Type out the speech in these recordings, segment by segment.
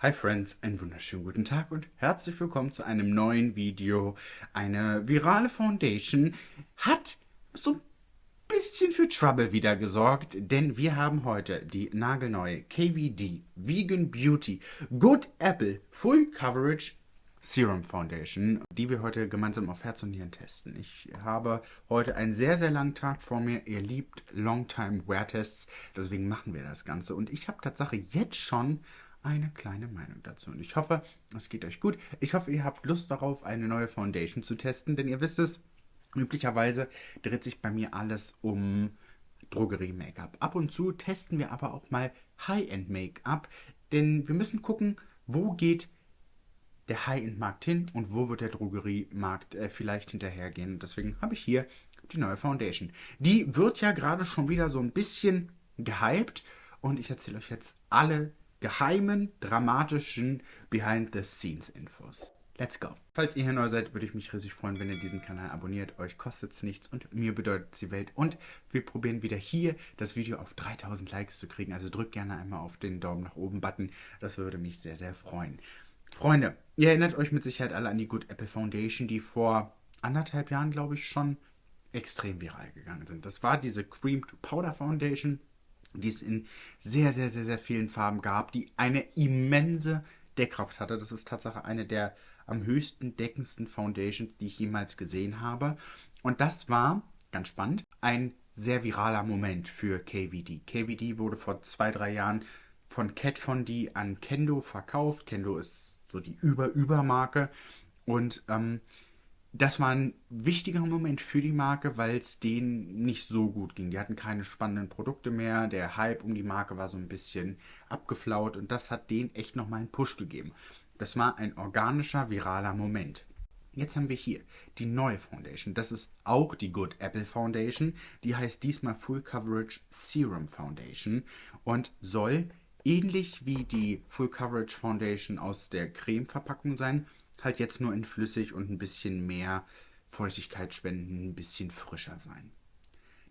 Hi Friends, einen wunderschönen guten Tag und herzlich willkommen zu einem neuen Video. Eine virale Foundation hat so ein bisschen für Trouble wieder gesorgt, denn wir haben heute die nagelneue KVD Vegan Beauty Good Apple Full Coverage Serum Foundation, die wir heute gemeinsam auf Herz und Nieren testen. Ich habe heute einen sehr, sehr langen Tag vor mir. Ihr liebt Longtime Wear Tests, deswegen machen wir das Ganze. Und ich habe Tatsache jetzt schon eine kleine Meinung dazu. Und ich hoffe, es geht euch gut. Ich hoffe, ihr habt Lust darauf, eine neue Foundation zu testen, denn ihr wisst es, üblicherweise dreht sich bei mir alles um Drogerie-Make-up. Ab und zu testen wir aber auch mal High-End-Make-up, denn wir müssen gucken, wo geht der High-End-Markt hin und wo wird der Drogeriemarkt äh, vielleicht hinterhergehen. Und deswegen habe ich hier die neue Foundation. Die wird ja gerade schon wieder so ein bisschen gehypt und ich erzähle euch jetzt alle geheimen, dramatischen Behind-the-Scenes-Infos. Let's go. Falls ihr hier neu seid, würde ich mich riesig freuen, wenn ihr diesen Kanal abonniert. Euch kostet es nichts und mir bedeutet es die Welt. Und wir probieren wieder hier das Video auf 3000 Likes zu kriegen. Also drückt gerne einmal auf den Daumen nach oben Button. Das würde mich sehr, sehr freuen. Freunde, ihr erinnert euch mit Sicherheit alle an die Good Apple Foundation, die vor anderthalb Jahren, glaube ich, schon extrem viral gegangen sind. Das war diese Cream to Powder Foundation die es in sehr, sehr, sehr, sehr vielen Farben gab, die eine immense Deckkraft hatte. Das ist tatsächlich eine der am höchsten deckendsten Foundations, die ich jemals gesehen habe. Und das war, ganz spannend, ein sehr viraler Moment für KVD. KVD wurde vor zwei, drei Jahren von Cat Von D an Kendo verkauft. Kendo ist so die Über-Über-Marke. Und ähm, das war ein wichtiger Moment für die Marke, weil es denen nicht so gut ging. Die hatten keine spannenden Produkte mehr. Der Hype um die Marke war so ein bisschen abgeflaut und das hat denen echt nochmal einen Push gegeben. Das war ein organischer, viraler Moment. Jetzt haben wir hier die neue Foundation. Das ist auch die Good Apple Foundation. Die heißt diesmal Full Coverage Serum Foundation und soll ähnlich wie die Full Coverage Foundation aus der Creme-Verpackung sein halt jetzt nur in flüssig und ein bisschen mehr Feuchtigkeit spenden, ein bisschen frischer sein.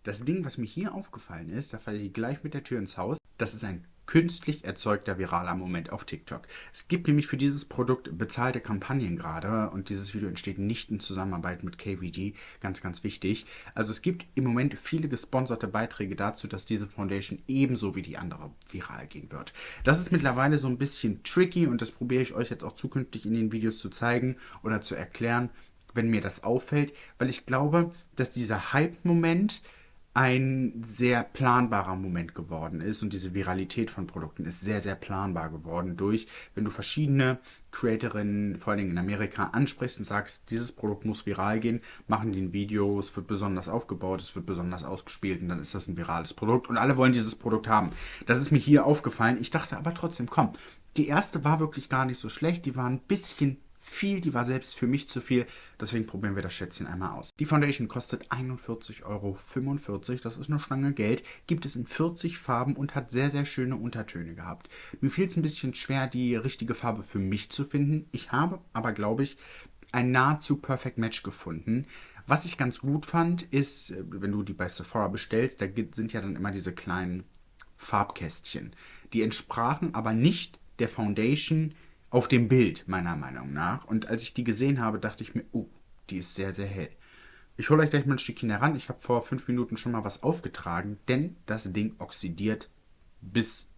Das Ding, was mir hier aufgefallen ist, da falle ich gleich mit der Tür ins Haus, das ist ein künstlich erzeugter viraler Moment auf TikTok. Es gibt nämlich für dieses Produkt bezahlte Kampagnen gerade und dieses Video entsteht nicht in Zusammenarbeit mit KVD, ganz, ganz wichtig. Also es gibt im Moment viele gesponserte Beiträge dazu, dass diese Foundation ebenso wie die andere viral gehen wird. Das ist mittlerweile so ein bisschen tricky und das probiere ich euch jetzt auch zukünftig in den Videos zu zeigen oder zu erklären, wenn mir das auffällt, weil ich glaube, dass dieser Hype-Moment ein sehr planbarer Moment geworden ist und diese Viralität von Produkten ist sehr, sehr planbar geworden durch, wenn du verschiedene Creatorinnen, vor allem in Amerika, ansprichst und sagst, dieses Produkt muss viral gehen, machen die ein Video, es wird besonders aufgebaut, es wird besonders ausgespielt und dann ist das ein virales Produkt und alle wollen dieses Produkt haben. Das ist mir hier aufgefallen. Ich dachte aber trotzdem, komm, die erste war wirklich gar nicht so schlecht, die war ein bisschen viel, die war selbst für mich zu viel. Deswegen probieren wir das Schätzchen einmal aus. Die Foundation kostet 41,45 Euro. Das ist eine Stange Geld. Gibt es in 40 Farben und hat sehr, sehr schöne Untertöne gehabt. Mir fiel es ein bisschen schwer, die richtige Farbe für mich zu finden. Ich habe aber, glaube ich, ein nahezu Perfect Match gefunden. Was ich ganz gut fand, ist, äh, wenn du die bei Sephora bestellst, da sind ja dann immer diese kleinen Farbkästchen. Die entsprachen aber nicht der Foundation, auf dem Bild, meiner Meinung nach. Und als ich die gesehen habe, dachte ich mir, oh, die ist sehr, sehr hell. Ich hole euch gleich mal ein Stückchen heran. Ich habe vor fünf Minuten schon mal was aufgetragen, denn das Ding oxidiert bis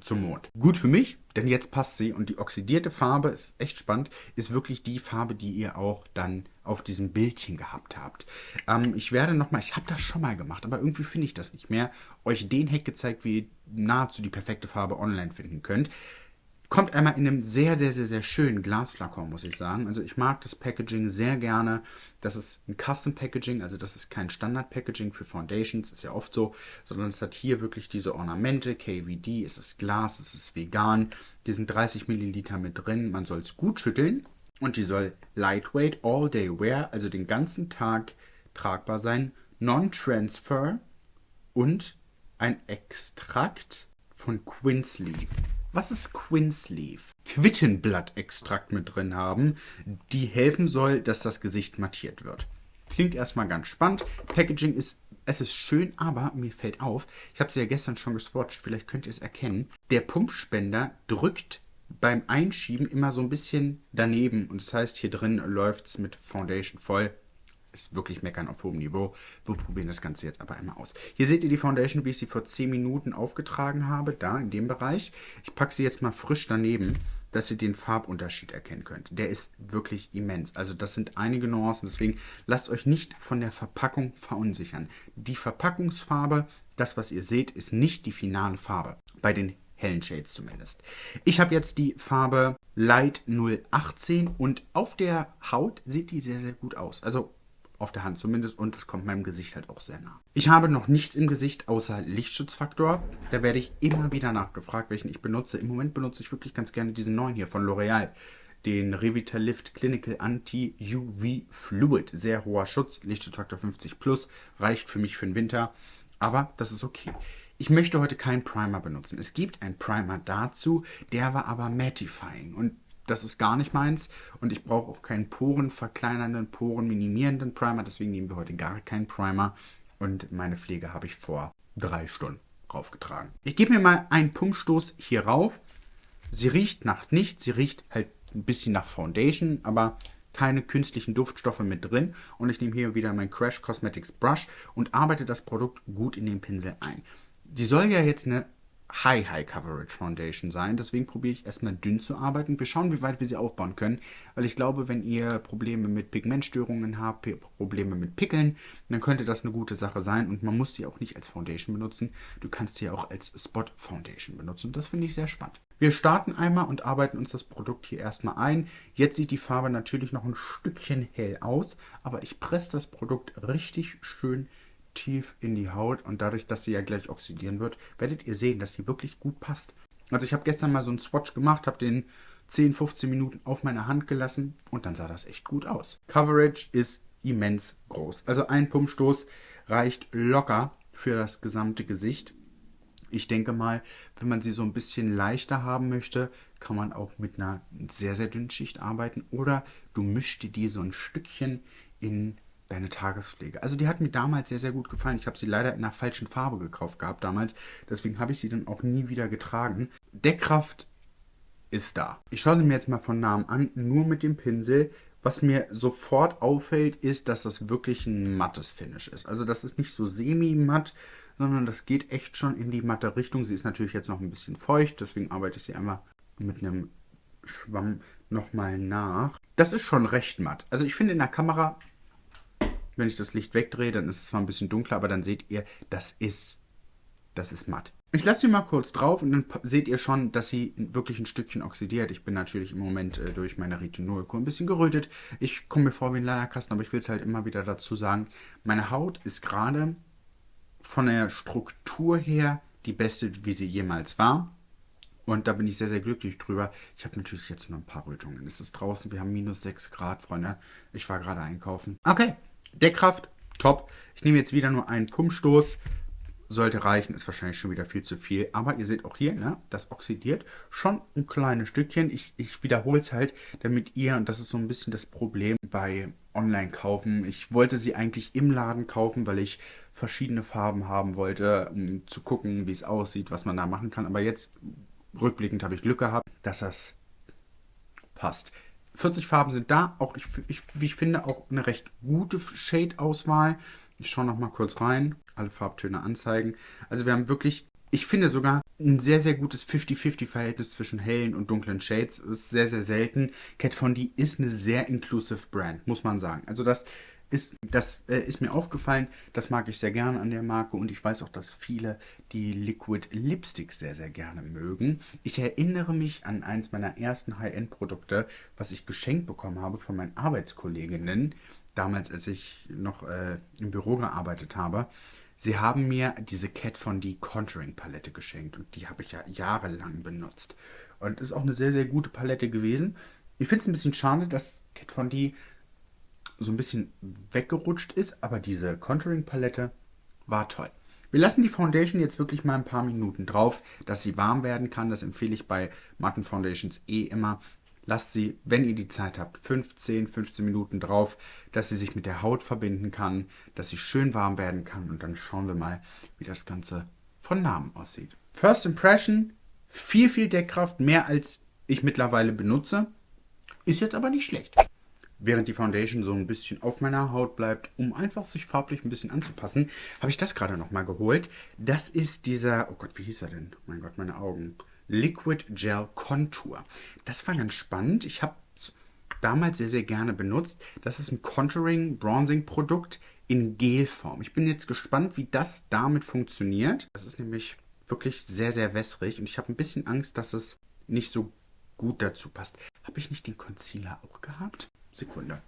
zum Mond. Gut für mich, denn jetzt passt sie und die oxidierte Farbe ist echt spannend, ist wirklich die Farbe, die ihr auch dann auf diesem Bildchen gehabt habt. Ähm, ich werde nochmal, ich habe das schon mal gemacht, aber irgendwie finde ich das nicht mehr, euch den Hack gezeigt, wie ihr nahezu die perfekte Farbe online finden könnt. Kommt einmal in einem sehr, sehr, sehr, sehr schönen Glasflakon, muss ich sagen. Also ich mag das Packaging sehr gerne. Das ist ein Custom Packaging, also das ist kein Standard Packaging für Foundations, ist ja oft so, sondern es hat hier wirklich diese Ornamente, KVD, es ist Glas, es ist vegan. Die sind 30 Milliliter mit drin, man soll es gut schütteln und die soll lightweight, all day wear, also den ganzen Tag tragbar sein, non-transfer und ein Extrakt von Quince-Leaf was ist Quinsleaf? Quittenblattextrakt mit drin haben, die helfen soll, dass das Gesicht mattiert wird. Klingt erstmal ganz spannend. Packaging ist Es ist schön, aber mir fällt auf, ich habe sie ja gestern schon geswatcht, vielleicht könnt ihr es erkennen, der Pumpspender drückt beim Einschieben immer so ein bisschen daneben. Und das heißt, hier drin läuft es mit Foundation voll. Ist wirklich meckern auf hohem Niveau. Wir probieren das Ganze jetzt aber einmal aus. Hier seht ihr die Foundation, wie ich sie vor 10 Minuten aufgetragen habe, da in dem Bereich. Ich packe sie jetzt mal frisch daneben, dass ihr den Farbunterschied erkennen könnt. Der ist wirklich immens. Also das sind einige Nuancen, deswegen lasst euch nicht von der Verpackung verunsichern. Die Verpackungsfarbe, das was ihr seht, ist nicht die finale Farbe. Bei den hellen Shades zumindest. Ich habe jetzt die Farbe Light 018 und auf der Haut sieht die sehr, sehr gut aus. Also auf der Hand zumindest und es kommt meinem Gesicht halt auch sehr nah. Ich habe noch nichts im Gesicht außer Lichtschutzfaktor. Da werde ich immer wieder nachgefragt, welchen ich benutze. Im Moment benutze ich wirklich ganz gerne diesen neuen hier von L'Oreal. Den Revitalift Clinical Anti-UV Fluid. Sehr hoher Schutz, Lichtschutzfaktor 50 plus, reicht für mich für den Winter. Aber das ist okay. Ich möchte heute keinen Primer benutzen. Es gibt einen Primer dazu, der war aber mattifying und das ist gar nicht meins. Und ich brauche auch keinen Poren verkleinernden, Poren minimierenden Primer, deswegen nehmen wir heute gar keinen Primer. Und meine Pflege habe ich vor drei Stunden raufgetragen. Ich gebe mir mal einen Pumpstoß hier rauf. Sie riecht nach nichts, sie riecht halt ein bisschen nach Foundation, aber keine künstlichen Duftstoffe mit drin. Und ich nehme hier wieder mein Crash Cosmetics Brush und arbeite das Produkt gut in den Pinsel ein. Die soll ja jetzt eine High High Coverage Foundation sein. Deswegen probiere ich erstmal dünn zu arbeiten. Wir schauen, wie weit wir sie aufbauen können. Weil ich glaube, wenn ihr Probleme mit Pigmentstörungen habt, Probleme mit Pickeln, dann könnte das eine gute Sache sein. Und man muss sie auch nicht als Foundation benutzen. Du kannst sie auch als Spot Foundation benutzen. Und das finde ich sehr spannend. Wir starten einmal und arbeiten uns das Produkt hier erstmal ein. Jetzt sieht die Farbe natürlich noch ein Stückchen hell aus. Aber ich presse das Produkt richtig schön tief in die Haut und dadurch, dass sie ja gleich oxidieren wird, werdet ihr sehen, dass sie wirklich gut passt. Also ich habe gestern mal so einen Swatch gemacht, habe den 10, 15 Minuten auf meiner Hand gelassen und dann sah das echt gut aus. Coverage ist immens groß. Also ein Pumpstoß reicht locker für das gesamte Gesicht. Ich denke mal, wenn man sie so ein bisschen leichter haben möchte, kann man auch mit einer sehr, sehr dünnen Schicht arbeiten. Oder du mischst die so ein Stückchen in deine Tagespflege. Also die hat mir damals sehr, sehr gut gefallen. Ich habe sie leider in einer falschen Farbe gekauft gehabt damals. Deswegen habe ich sie dann auch nie wieder getragen. Deckkraft ist da. Ich schaue sie mir jetzt mal von Namen an, nur mit dem Pinsel. Was mir sofort auffällt, ist, dass das wirklich ein mattes Finish ist. Also das ist nicht so semi-matt, sondern das geht echt schon in die matte Richtung. Sie ist natürlich jetzt noch ein bisschen feucht, deswegen arbeite ich sie einmal mit einem Schwamm nochmal nach. Das ist schon recht matt. Also ich finde in der Kamera wenn ich das Licht wegdrehe, dann ist es zwar ein bisschen dunkler, aber dann seht ihr, das ist, das ist matt. Ich lasse sie mal kurz drauf und dann seht ihr schon, dass sie wirklich ein Stückchen oxidiert. Ich bin natürlich im Moment äh, durch meine Retinolkur ein bisschen gerötet. Ich komme mir vor wie ein Leierkasten, aber ich will es halt immer wieder dazu sagen. Meine Haut ist gerade von der Struktur her die beste, wie sie jemals war. Und da bin ich sehr, sehr glücklich drüber. Ich habe natürlich jetzt nur ein paar Rötungen. Es ist draußen, wir haben minus 6 Grad, Freunde. Ich war gerade einkaufen. Okay, Deckkraft, top. Ich nehme jetzt wieder nur einen Pumpstoß. Sollte reichen, ist wahrscheinlich schon wieder viel zu viel. Aber ihr seht auch hier, ne, das oxidiert schon ein kleines Stückchen. Ich, ich wiederhole es halt, damit ihr, und das ist so ein bisschen das Problem bei Online-Kaufen. Ich wollte sie eigentlich im Laden kaufen, weil ich verschiedene Farben haben wollte, um zu gucken, wie es aussieht, was man da machen kann. Aber jetzt, rückblickend, habe ich Glück gehabt, dass das passt. 40 Farben sind da. Auch, ich, ich, wie ich finde, auch eine recht gute Shade-Auswahl. Ich schaue noch mal kurz rein. Alle Farbtöne anzeigen. Also wir haben wirklich, ich finde sogar ein sehr, sehr gutes 50-50-Verhältnis zwischen hellen und dunklen Shades. Das ist sehr, sehr selten. Kat Von D ist eine sehr inclusive Brand, muss man sagen. Also das ist, das äh, ist mir aufgefallen, das mag ich sehr gerne an der Marke und ich weiß auch, dass viele die Liquid Lipsticks sehr, sehr gerne mögen. Ich erinnere mich an eins meiner ersten High-End-Produkte, was ich geschenkt bekommen habe von meinen Arbeitskolleginnen, damals als ich noch äh, im Büro gearbeitet habe. Sie haben mir diese Cat von die Contouring Palette geschenkt und die habe ich ja jahrelang benutzt. Und ist auch eine sehr, sehr gute Palette gewesen. Ich finde es ein bisschen schade, dass Cat von die so ein bisschen weggerutscht ist, aber diese Contouring-Palette war toll. Wir lassen die Foundation jetzt wirklich mal ein paar Minuten drauf, dass sie warm werden kann. Das empfehle ich bei matten Foundations eh immer. lasst sie, wenn ihr die Zeit habt, 15, 15 Minuten drauf, dass sie sich mit der Haut verbinden kann, dass sie schön warm werden kann und dann schauen wir mal, wie das Ganze von Namen aussieht. First Impression, viel, viel Deckkraft, mehr als ich mittlerweile benutze, ist jetzt aber nicht schlecht. Während die Foundation so ein bisschen auf meiner Haut bleibt, um einfach sich farblich ein bisschen anzupassen, habe ich das gerade nochmal geholt. Das ist dieser, oh Gott, wie hieß er denn? Mein Gott, meine Augen. Liquid Gel Contour. Das war ganz spannend. Ich habe es damals sehr, sehr gerne benutzt. Das ist ein Contouring Bronzing Produkt in Gelform. Ich bin jetzt gespannt, wie das damit funktioniert. Das ist nämlich wirklich sehr, sehr wässrig und ich habe ein bisschen Angst, dass es nicht so gut dazu passt. Habe ich nicht den Concealer auch gehabt? Sekunde.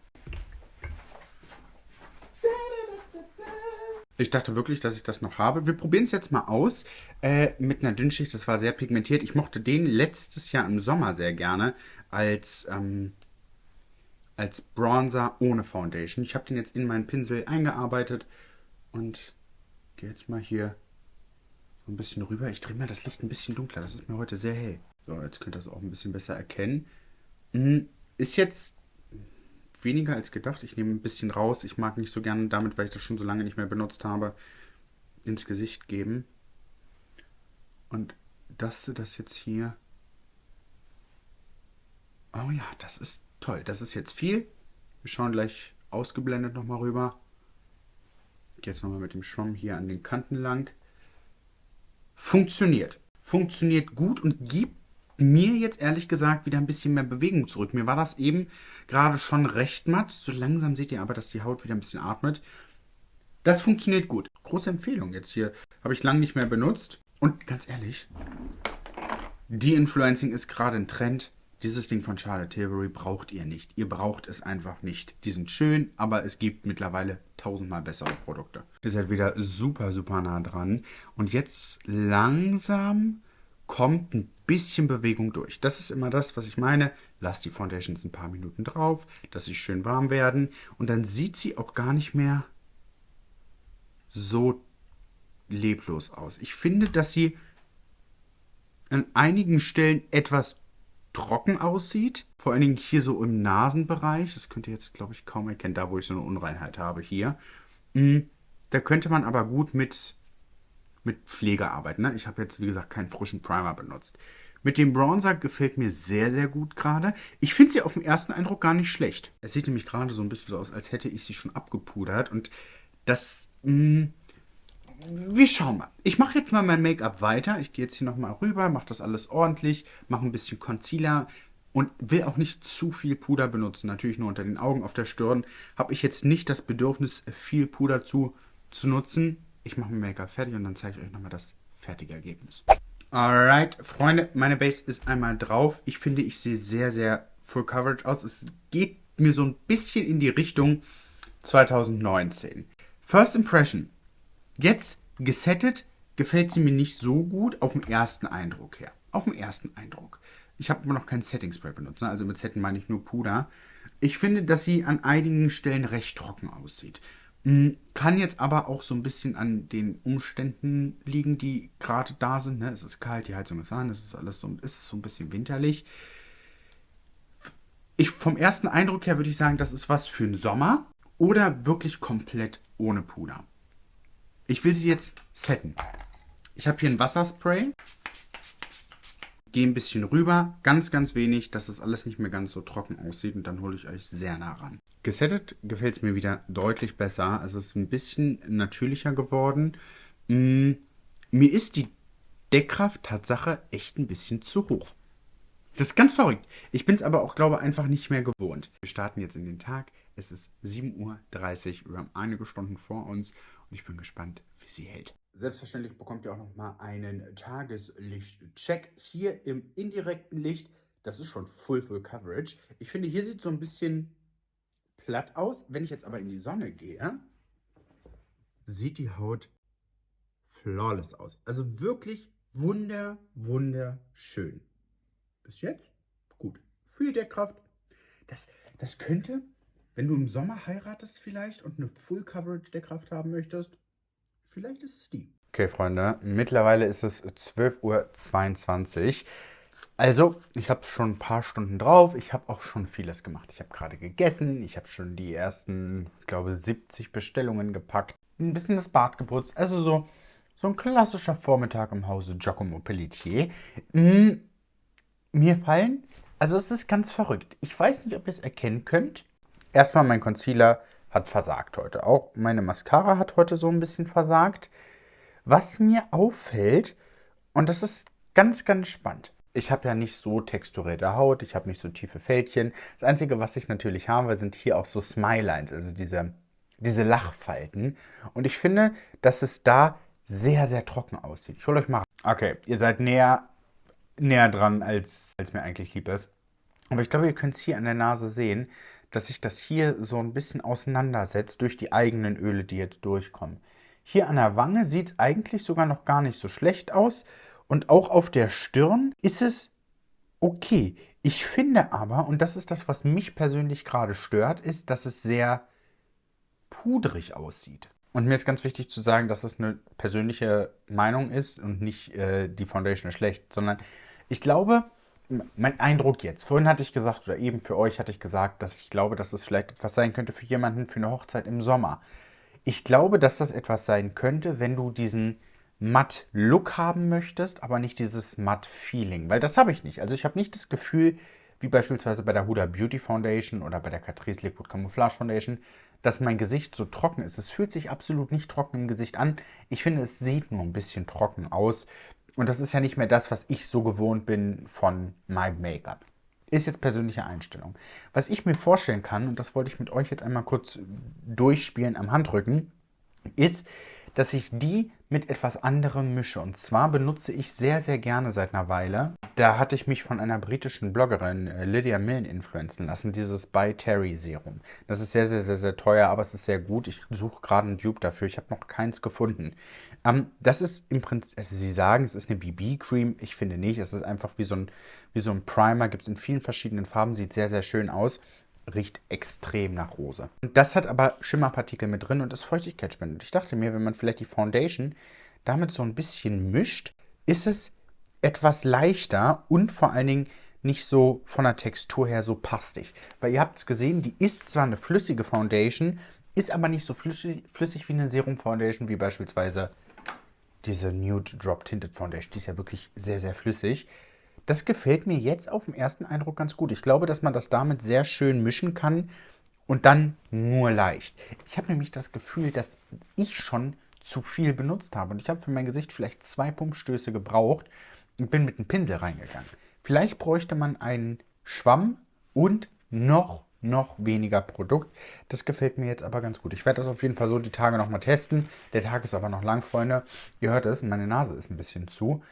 Ich dachte wirklich, dass ich das noch habe. Wir probieren es jetzt mal aus äh, mit einer Dünnschicht. Das war sehr pigmentiert. Ich mochte den letztes Jahr im Sommer sehr gerne als, ähm, als Bronzer ohne Foundation. Ich habe den jetzt in meinen Pinsel eingearbeitet und gehe jetzt mal hier so ein bisschen rüber. Ich drehe mal das Licht ein bisschen dunkler. Das ist mir heute sehr hell. So, jetzt könnt ihr das auch ein bisschen besser erkennen. Hm, ist jetzt weniger als gedacht. Ich nehme ein bisschen raus. Ich mag nicht so gerne damit, weil ich das schon so lange nicht mehr benutzt habe, ins Gesicht geben. Und das, das jetzt hier. Oh ja, das ist toll. Das ist jetzt viel. Wir schauen gleich ausgeblendet nochmal rüber. Gehe jetzt nochmal mit dem Schwamm hier an den Kanten lang. Funktioniert. Funktioniert gut und gibt mir jetzt ehrlich gesagt wieder ein bisschen mehr Bewegung zurück. Mir war das eben gerade schon recht matt. So langsam seht ihr aber, dass die Haut wieder ein bisschen atmet. Das funktioniert gut. Große Empfehlung jetzt hier. Habe ich lange nicht mehr benutzt. Und ganz ehrlich, De-Influencing ist gerade ein Trend. Dieses Ding von Charlotte Tilbury braucht ihr nicht. Ihr braucht es einfach nicht. Die sind schön, aber es gibt mittlerweile tausendmal bessere Produkte. Ihr seid wieder super, super nah dran. Und jetzt langsam kommt ein bisschen Bewegung durch. Das ist immer das, was ich meine. Lasst die Foundations ein paar Minuten drauf, dass sie schön warm werden. Und dann sieht sie auch gar nicht mehr so leblos aus. Ich finde, dass sie an einigen Stellen etwas trocken aussieht. Vor allen Dingen hier so im Nasenbereich. Das könnt ihr jetzt, glaube ich, kaum erkennen, da wo ich so eine Unreinheit habe hier. Hm, da könnte man aber gut mit mit Pflege arbeiten. Ne? Ich habe jetzt, wie gesagt, keinen frischen Primer benutzt. Mit dem Bronzer gefällt mir sehr, sehr gut gerade. Ich finde sie auf den ersten Eindruck gar nicht schlecht. Es sieht nämlich gerade so ein bisschen so aus, als hätte ich sie schon abgepudert. Und das... Mh, hm, wir schauen mal. Ich mache jetzt mal mein Make-up weiter. Ich gehe jetzt hier nochmal rüber, mache das alles ordentlich, mache ein bisschen Concealer und will auch nicht zu viel Puder benutzen. Natürlich nur unter den Augen, auf der Stirn. Habe ich jetzt nicht das Bedürfnis, viel Puder zu, zu nutzen ich mache mein Make-up fertig und dann zeige ich euch nochmal das fertige Ergebnis. Alright, Freunde, meine Base ist einmal drauf. Ich finde, ich sehe sehr, sehr Full Coverage aus. Es geht mir so ein bisschen in die Richtung 2019. First Impression. Jetzt gesettet gefällt sie mir nicht so gut auf den ersten Eindruck her. Auf den ersten Eindruck. Ich habe immer noch kein Setting Spray benutzt, ne? also mit Setten meine ich nur Puder. Ich finde, dass sie an einigen Stellen recht trocken aussieht. Hm, kann jetzt aber auch so ein bisschen an den Umständen liegen, die gerade da sind. Ne? Es ist kalt, die Heizung ist an, es ist alles so, ist so ein bisschen winterlich. Ich, vom ersten Eindruck her würde ich sagen, das ist was für den Sommer oder wirklich komplett ohne Puder. Ich will sie jetzt setten. Ich habe hier ein Wasserspray gehe ein bisschen rüber, ganz, ganz wenig, dass das alles nicht mehr ganz so trocken aussieht und dann hole ich euch sehr nah ran. Gesettet gefällt es mir wieder deutlich besser. Es ist ein bisschen natürlicher geworden. Mm, mir ist die Deckkraft Tatsache echt ein bisschen zu hoch. Das ist ganz verrückt. Ich bin es aber auch, glaube ich, einfach nicht mehr gewohnt. Wir starten jetzt in den Tag. Es ist 7.30 Uhr. Wir haben einige Stunden vor uns und ich bin gespannt, wie sie hält. Selbstverständlich bekommt ihr auch nochmal einen Tageslichtcheck hier im indirekten Licht. Das ist schon Full Full Coverage. Ich finde, hier sieht es so ein bisschen platt aus. Wenn ich jetzt aber in die Sonne gehe, sieht die Haut flawless aus. Also wirklich wunder, wunderschön. Bis jetzt gut. Viel Deckkraft. Das, das könnte, wenn du im Sommer heiratest vielleicht und eine Full Coverage Deckkraft haben möchtest, Vielleicht ist es die. Okay, Freunde, mittlerweile ist es 12.22 Uhr. Also, ich habe schon ein paar Stunden drauf. Ich habe auch schon vieles gemacht. Ich habe gerade gegessen. Ich habe schon die ersten, ich glaube, 70 Bestellungen gepackt. Ein bisschen das Bad geputzt. Also so, so ein klassischer Vormittag im Hause Giacomo Pelletier. Mm, mir fallen, also es ist ganz verrückt. Ich weiß nicht, ob ihr es erkennen könnt. Erstmal, mein Concealer hat versagt heute. Auch meine Mascara hat heute so ein bisschen versagt. Was mir auffällt, und das ist ganz, ganz spannend ich habe ja nicht so texturierte Haut, ich habe nicht so tiefe Fältchen. Das Einzige, was ich natürlich habe, sind hier auch so Smilelines, also diese, diese Lachfalten. Und ich finde, dass es da sehr, sehr trocken aussieht. Ich hole euch mal. Okay, ihr seid näher, näher dran, als, als mir eigentlich lieb ist. Aber ich glaube, ihr könnt es hier an der Nase sehen, dass sich das hier so ein bisschen auseinandersetzt durch die eigenen Öle, die jetzt durchkommen. Hier an der Wange sieht es eigentlich sogar noch gar nicht so schlecht aus. Und auch auf der Stirn ist es okay. Ich finde aber, und das ist das, was mich persönlich gerade stört, ist, dass es sehr pudrig aussieht. Und mir ist ganz wichtig zu sagen, dass das eine persönliche Meinung ist und nicht äh, die Foundation ist schlecht, sondern ich glaube, mein Eindruck jetzt, vorhin hatte ich gesagt, oder eben für euch hatte ich gesagt, dass ich glaube, dass das vielleicht etwas sein könnte für jemanden für eine Hochzeit im Sommer. Ich glaube, dass das etwas sein könnte, wenn du diesen Matt-Look haben möchtest, aber nicht dieses Matt-Feeling, weil das habe ich nicht. Also ich habe nicht das Gefühl, wie beispielsweise bei der Huda Beauty Foundation oder bei der Catrice Liquid Camouflage Foundation, dass mein Gesicht so trocken ist. Es fühlt sich absolut nicht trocken im Gesicht an. Ich finde, es sieht nur ein bisschen trocken aus. Und das ist ja nicht mehr das, was ich so gewohnt bin von meinem Make-up. Ist jetzt persönliche Einstellung. Was ich mir vorstellen kann, und das wollte ich mit euch jetzt einmal kurz durchspielen am Handrücken, ist, dass ich die mit etwas anderem mische. Und zwar benutze ich sehr, sehr gerne seit einer Weile. Da hatte ich mich von einer britischen Bloggerin, äh, Lydia Millen, influenzen lassen, dieses By Terry Serum. Das ist sehr, sehr, sehr, sehr teuer, aber es ist sehr gut. Ich suche gerade einen Dupe dafür. Ich habe noch keins gefunden. Ähm, das ist im Prinzip, also Sie sagen, es ist eine BB-Cream. Ich finde nicht. Es ist einfach wie so ein, wie so ein Primer. Gibt es in vielen verschiedenen Farben. Sieht sehr, sehr schön aus riecht extrem nach Rose. Und das hat aber Schimmerpartikel mit drin und ist Feuchtigkeitsspendend. Ich dachte mir, wenn man vielleicht die Foundation damit so ein bisschen mischt, ist es etwas leichter und vor allen Dingen nicht so von der Textur her so pastig. Weil ihr habt es gesehen, die ist zwar eine flüssige Foundation, ist aber nicht so flüssig, flüssig wie eine Serum Foundation, wie beispielsweise diese Nude Drop Tinted Foundation. Die ist ja wirklich sehr, sehr flüssig. Das gefällt mir jetzt auf den ersten Eindruck ganz gut. Ich glaube, dass man das damit sehr schön mischen kann und dann nur leicht. Ich habe nämlich das Gefühl, dass ich schon zu viel benutzt habe und ich habe für mein Gesicht vielleicht zwei Pumpstöße gebraucht und bin mit einem Pinsel reingegangen. Vielleicht bräuchte man einen Schwamm und noch, noch weniger Produkt. Das gefällt mir jetzt aber ganz gut. Ich werde das auf jeden Fall so die Tage nochmal testen. Der Tag ist aber noch lang, Freunde. Ihr hört es, meine Nase ist ein bisschen zu.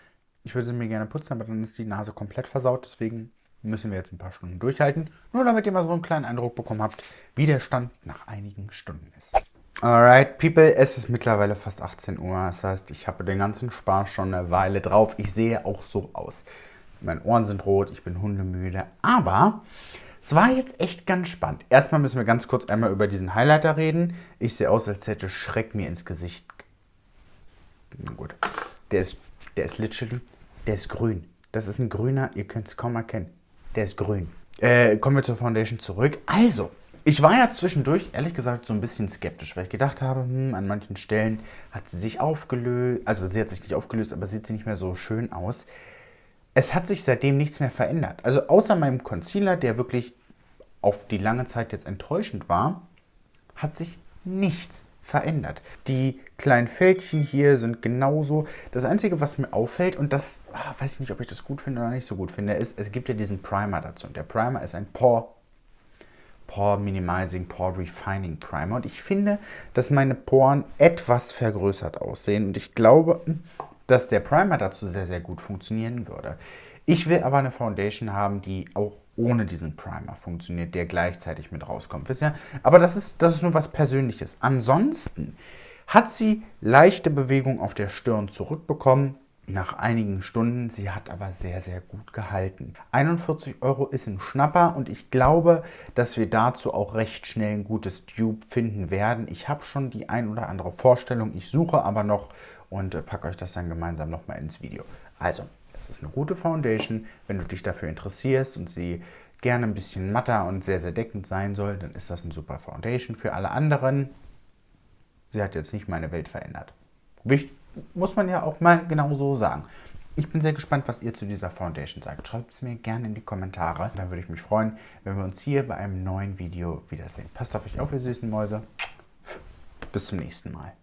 Ich würde sie mir gerne putzen, aber dann ist die Nase komplett versaut. Deswegen müssen wir jetzt ein paar Stunden durchhalten. Nur damit ihr mal so einen kleinen Eindruck bekommen habt, wie der Stand nach einigen Stunden ist. Alright, people, es ist mittlerweile fast 18 Uhr. Das heißt, ich habe den ganzen Spaß schon eine Weile drauf. Ich sehe auch so aus. Meine Ohren sind rot, ich bin hundemüde. Aber es war jetzt echt ganz spannend. Erstmal müssen wir ganz kurz einmal über diesen Highlighter reden. Ich sehe aus, als hätte Schreck mir ins Gesicht. Gut. Der ist, der ist literally der ist grün. Das ist ein grüner, ihr könnt es kaum erkennen. Der ist grün. Äh, kommen wir zur Foundation zurück. Also, ich war ja zwischendurch, ehrlich gesagt, so ein bisschen skeptisch, weil ich gedacht habe, hm, an manchen Stellen hat sie sich aufgelöst. Also, sie hat sich nicht aufgelöst, aber sieht sie nicht mehr so schön aus. Es hat sich seitdem nichts mehr verändert. Also, außer meinem Concealer, der wirklich auf die lange Zeit jetzt enttäuschend war, hat sich nichts verändert. Die kleinen Fältchen hier sind genauso. Das Einzige, was mir auffällt, und das ah, weiß ich nicht, ob ich das gut finde oder nicht so gut finde, ist, es gibt ja diesen Primer dazu. Und der Primer ist ein Pore, Pore Minimizing, Pore Refining Primer. Und ich finde, dass meine Poren etwas vergrößert aussehen. Und ich glaube, dass der Primer dazu sehr, sehr gut funktionieren würde. Ich will aber eine Foundation haben, die auch ohne diesen Primer funktioniert, der gleichzeitig mit rauskommt. Wisst ihr? Aber das ist, das ist nur was Persönliches. Ansonsten hat sie leichte Bewegung auf der Stirn zurückbekommen nach einigen Stunden. Sie hat aber sehr, sehr gut gehalten. 41 Euro ist ein Schnapper und ich glaube, dass wir dazu auch recht schnell ein gutes Dupe finden werden. Ich habe schon die ein oder andere Vorstellung. Ich suche aber noch und äh, packe euch das dann gemeinsam nochmal ins Video. Also, Es ist eine gute Foundation. Wenn du dich dafür interessierst und sie gerne ein bisschen matter und sehr, sehr deckend sein soll, dann ist das eine super Foundation. Für alle anderen, sie hat jetzt nicht meine Welt verändert. Muss man ja auch mal genau so sagen. Ich bin sehr gespannt, was ihr zu dieser Foundation sagt. Schreibt es mir gerne in die Kommentare. Dann würde ich mich freuen, wenn wir uns hier bei einem neuen Video wiedersehen. Passt auf euch auf, ihr süßen Mäuse. Bis zum nächsten Mal.